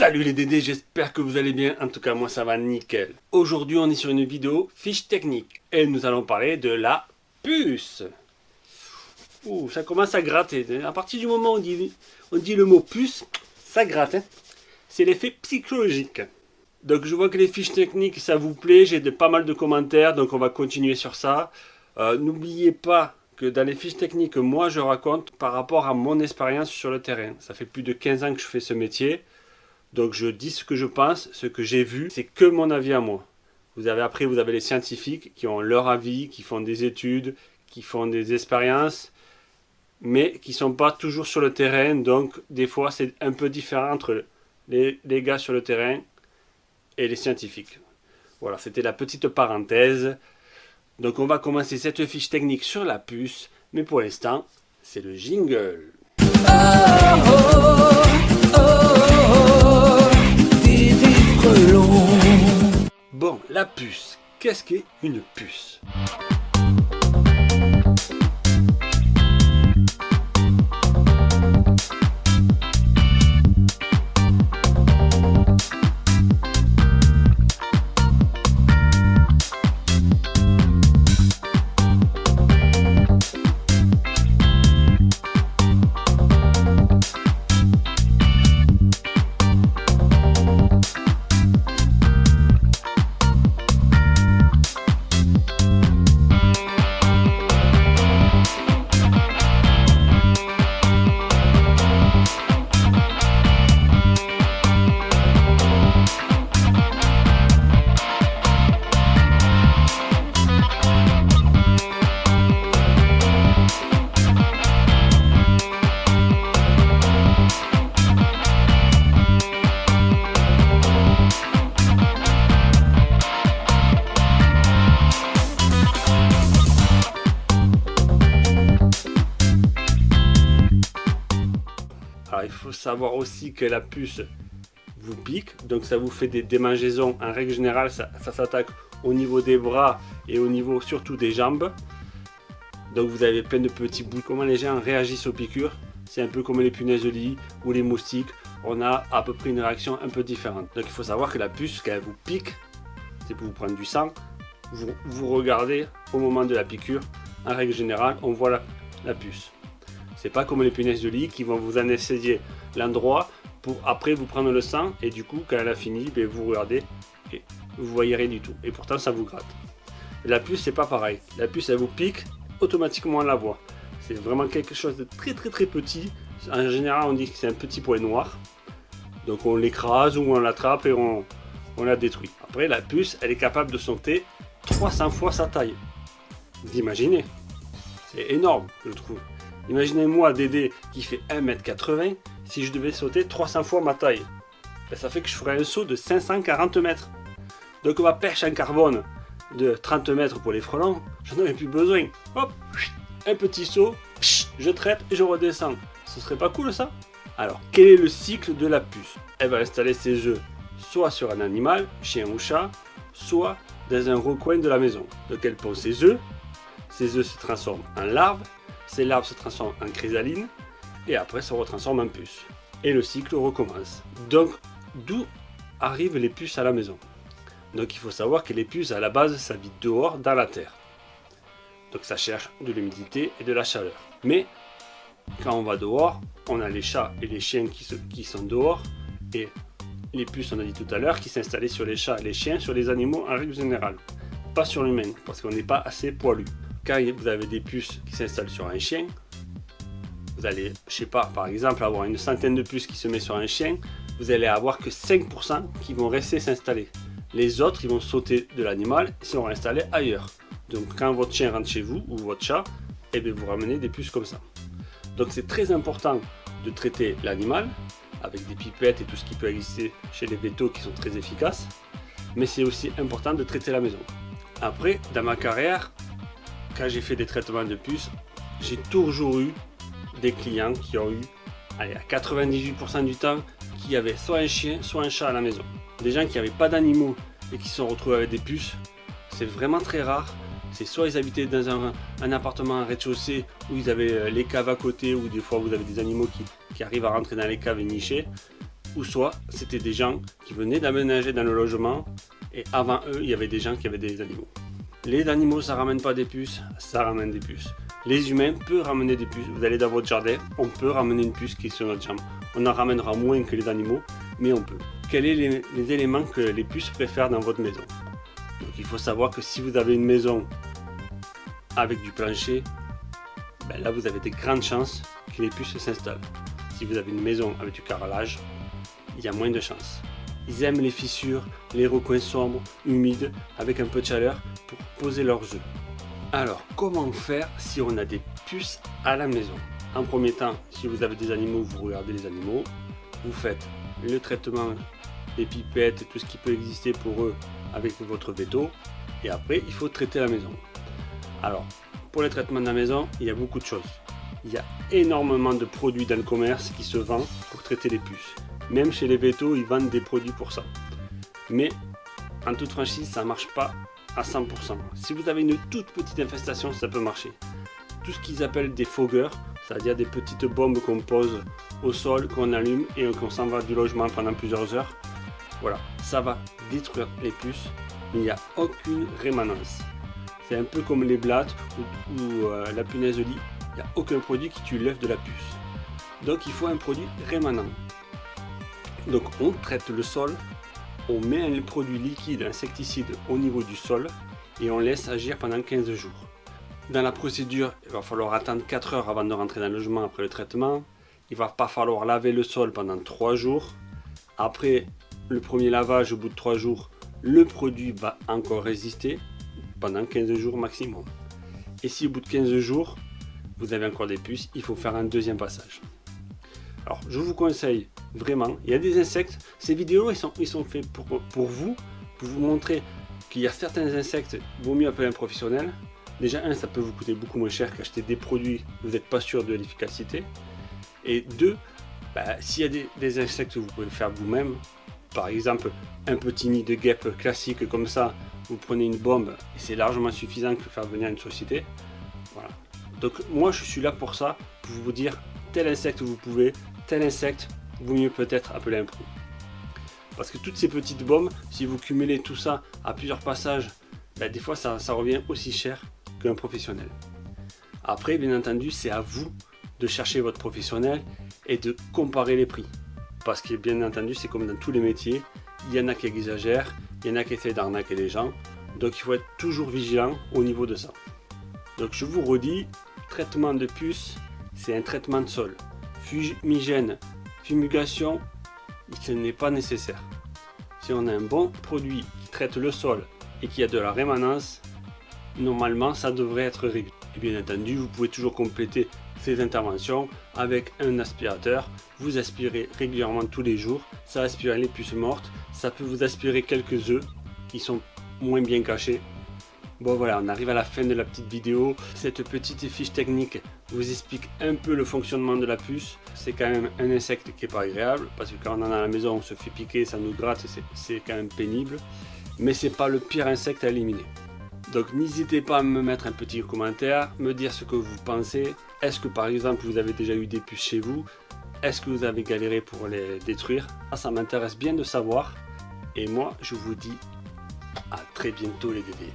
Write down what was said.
Salut les Dédés, j'espère que vous allez bien, en tout cas moi ça va nickel. Aujourd'hui on est sur une vidéo fiche technique et nous allons parler de la puce. Ouh, ça commence à gratter, à partir du moment où on dit, le mot puce, ça gratte. Hein. C'est l'effet psychologique. Donc je vois que les fiches techniques ça vous plaît, j'ai pas mal de commentaires donc on va continuer sur ça. Euh, n'oubliez pas que dans les fiches techniques moi je raconte par rapport à mon expérience sur le terrain. Ça fait plus de 15 ans que je fais ce métier. Donc je dis ce que je pense, ce que j'ai vu, c'est que mon avis à moi. Vous avez après, vous avez les scientifiques qui ont leur avis, qui font des études, qui font des expériences, mais qui ne sont pas toujours sur le terrain. Donc des fois, c'est un peu différent entre les, gars sur le terrain et les scientifiques. Voilà, c'était la petite parenthèse. Donc on va commencer cette fiche technique sur la puce, mais pour l'instant, c'est le jingle. Oh, oh, Bon, la puce. Qu'est-ce qu'est une puce? Savoir aussi que la puce vous pique, donc ça vous fait des démangeaisons. En règle générale, ça, s'attaque au niveau des bras et au niveau surtout des jambes. Donc vous avez plein de petits bouts. Comment les gens réagissent aux piqûres? C'est un peu comme les punaises de lit ou les moustiques. On a à peu près une réaction un peu différente. Donc il faut savoir que la puce, quand elle vous pique, c'est pour vous prendre du sang. Vous, vous regardez au moment de la piqûre. En règle générale, on voit la puce. C'est pas comme les punaises de lit qui vont vous anesthésier l'endroit pour après vous prendre le sang et du coup quand elle a fini, ben, vous regardez et vous voyez rien du tout. Et pourtant ça vous gratte. La puce c'est pas pareil. La puce elle vous pique, automatiquement la voit. C'est vraiment quelque chose de très très très petit. En général on dit que c'est un petit point noir. Donc on l'écrase ou on l'attrape et on, on la détruit. Après la puce elle est capable de sauter 300 fois sa taille. Vous imaginez C'est énorme je trouve. Imaginez-moi Dédé qui fait 1m80, si je devais sauter 300 fois ma taille. Ben, ça fait que je ferais un saut de 540 mètres. Donc ma perche en carbone de 30 mètres pour les frelons, j'en aurais plus besoin. Hop, un petit saut, je traite et je redescends. Ce serait pas cool ça? Alors, quel est le cycle de la puce? Elle va installer ses œufs soit sur un animal, chien ou chat, soit dans un recoin de la maison. Donc elle pose ses œufs, ses œufs se transforment en larves ces larves se transforment en chrysaline et après se retransforment en puce. Et le cycle recommence. Donc, d'où arrivent les puces à la maison? Donc il faut savoir que les puces, à la base, vit dehors, dans la terre. Donc ça cherche de l'humidité et de la chaleur. Mais, quand on va dehors, on a les chats et les chiens qui, qui sont dehors, et les puces, on a dit tout à l'heure, qui s'installaient sur les chats et les chiens, sur les animaux en règle générale. Pas sur l'humain, parce qu'on n'est pas assez poilu quand vous avez des puces qui s'installent sur un chien, vous allez, je sais pas, par exemple, avoir une centaine de puces qui se met sur un chien, vous allez avoir que 5% qui vont rester s'installer. Les autres, ils vont sauter de l'animal et seront installés ailleurs. Donc quand votre chien rentre chez vous, ou votre chat, et eh bien, vous ramenez des puces comme ça. Donc c'est très important de traiter l'animal avec des pipettes et tout ce qui peut exister chez les vétos qui sont très efficaces. Mais c'est aussi important de traiter la maison. Après, dans ma carrière, quand j'ai fait des traitements de puces, j'ai toujours eu des clients qui ont eu, allez, à 98% du temps, qui avaient soit un chien, soit un chat à la maison. Des gens qui n'avaient pas d'animaux et qui se sont retrouvés avec des puces, c'est vraiment très rare. C'est soit ils habitaient dans un, appartement en rez-de-chaussée où ils avaient euh, les caves à côté ou des fois vous avez des animaux qui, qui, arrivent à rentrer dans les caves et nicher. ou soit c'était des gens qui venaient d'aménager dans le logement et avant eux, il y avait des gens qui avaient des animaux. Les animaux, ça ramène pas des puces, ça ramène des puces. Les humains peuvent ramener des puces. Vous allez dans votre jardin, on peut ramener une puce qui est sur notre jambe. On en ramènera moins que les animaux, mais on peut. Quels sont les, éléments que les puces préfèrent dans votre maison? Il faut savoir que si vous avez une maison avec du plancher, ben là vous avez des grandes chances que les puces s'installent. Si vous avez une maison avec du carrelage, il y a moins de chances. Ils aiment les fissures, les recoins sombres, humides, avec un peu de chaleur pour poser leurs œufs. Alors, comment faire si on a des puces à la maison? En premier temps, si vous avez des animaux, vous regardez les animaux, vous faites le traitement des pipettes, tout ce qui peut exister pour eux avec votre veto, et après, il faut traiter la maison. Alors, pour les traitements de la maison, il y a beaucoup de choses. Il y a énormément de produits dans le commerce qui se vendent pour traiter les puces. Même chez les vétos, ils vendent des produits pour ça. Mais en toute franchise, ça ne marche pas à 100%. Si vous avez une toute petite infestation, ça peut marcher. Tout ce qu'ils appellent des fogueurs, c'est-à-dire des petites bombes qu'on pose au sol, qu'on allume et qu'on s'en va du logement pendant plusieurs heures. Voilà, ça va détruire les puces, il n'y a aucune rémanence. C'est un peu comme les blattes ou, euh, la punaise de lit, il n'y a aucun produit qui tue l'œuf de la puce. Donc il faut un produit rémanent. Donc on traite le sol, on met un produit liquide insecticide au niveau du sol et on laisse agir pendant 15 jours. Dans la procédure, il va falloir attendre 4 heures avant de rentrer dans le logement après le traitement. Il va pas falloir laver le sol pendant 3 jours. Après le premier lavage, au bout de 3 jours, le produit va encore résister pendant 15 jours maximum. Et si au bout de 15 jours, vous avez encore des puces, il faut faire un deuxième passage. Alors, je vous conseille vraiment, il y a des insectes, ces vidéos, ils sont, ils sont faits pour, pour vous, pour vous montrer qu'il y a certains insectes, vaut mieux appeler un professionnel. Déjà, un, ça peut vous coûter beaucoup moins cher qu'acheter des produits, vous n'êtes pas sûr de l'efficacité. Et deux, bah, s'il y a des, insectes que vous pouvez faire vous-même, par exemple, un petit nid de guêpe classique comme ça, vous prenez une bombe et c'est largement suffisant pour faire venir une société. Voilà. Donc moi je suis là pour ça, pour vous dire tel insecte vous pouvez, tel insecte, vaut mieux peut-être appeler un pro. Parce que toutes ces petites bombes, si vous cumulez tout ça à plusieurs passages, ben, des fois ça, revient aussi cher qu'un professionnel. Après, bien entendu, c'est à vous de chercher votre professionnel et de comparer les prix. Parce que bien entendu, c'est comme dans tous les métiers, il y en a qui exagèrent, il y en a qui essaient d'arnaquer les gens. Donc il faut être toujours vigilant au niveau de ça. Donc je vous redis, traitement de puce, c'est un traitement de sol. Fumigène, fumigation, ce n'est pas nécessaire. Si on a un bon produit qui traite le sol et qui a de la rémanence, normalement ça devrait être réglé. Et bien entendu, vous pouvez toujours compléter ces interventions avec un aspirateur. Vous aspirez régulièrement tous les jours, ça aspire les puces mortes, ça peut vous aspirer quelques œufs qui sont moins bien cachés Bon voilà, on arrive à la fin de la petite vidéo. Cette petite fiche technique vous explique un peu le fonctionnement de la puce. C'est quand même un insecte qui est pas agréable, parce que quand on en a à la maison, on se fait piquer, ça nous gratte, c'est quand même pénible. Mais c'est pas le pire insecte à éliminer. Donc n'hésitez pas à me mettre un petit commentaire, me dire ce que vous pensez. Est-ce que par exemple vous avez déjà eu des puces chez vous? Est-ce que vous avez galéré pour les détruire? Ah, Ça m'intéresse bien de savoir. Et moi je vous dis à très bientôt les bébés.